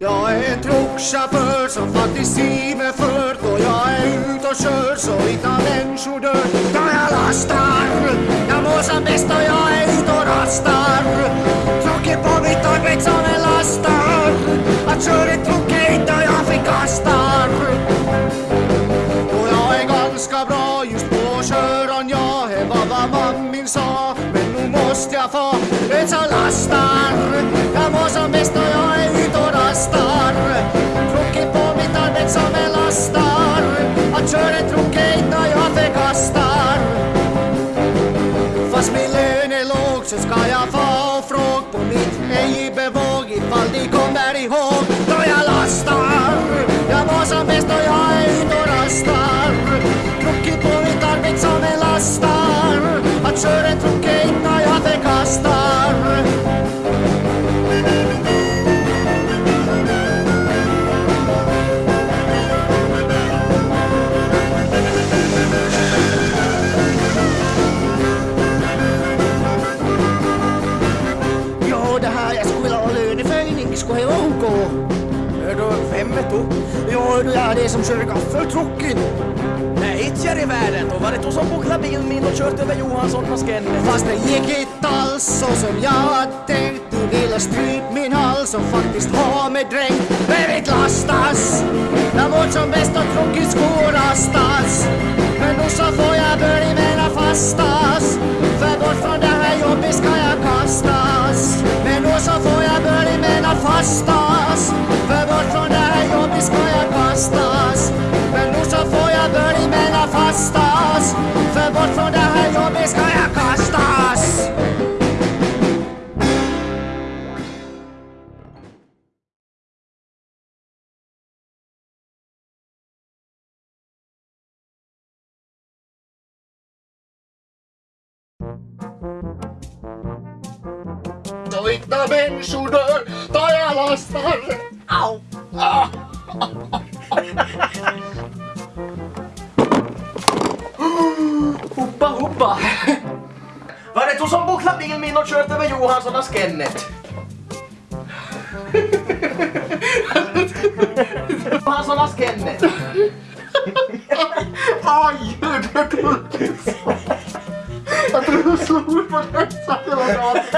Jag är en truckchaufför som faktiskt driver för. Då jag är ute och kör så inte människor dör. Då jag lastar, jag mår som bäst och jag är ute och rastar. Trucken på mitt arbete som en lastar. Att köra truck är inte jag förkastar Och jag är ganska bra just på att köra. Är det var vad mammin sa Men nu måste jag få ett så lastar. Ej-bevåg ifall de kommer ihåg då jag lastar. Jag var som bäst och jag är ute och rastar. Druckit på mitt arbete som en lastar. Att köra truck är inte jag förkastar. Hördu, vem är du? Är det som kör gaffeltrucken. Nej, inte jag i världen. Då var det du som bucklade bilen min och kört över Johansson på skennen. Fast det gick inte alls så som jag hade tänkt Du ville stryp min hals och faktiskt ha mig dränkt Men mitt lastas Jag mår som bäst och tråkigt skolastas Men nu så får jag börja mena fastas För bort från det här jobbet ska jag kastas Men nu så får jag börja mena fastas bort från det här jobbet ska jag kastas Då inte människor dör, då jag lastar. Au! Ah. Hoppa, hoppa! Var det du som bucklade bilen min och kört över Johansson på skennet? Johansson på skennet. Aj, det så. Jag tror jag slog på den så att.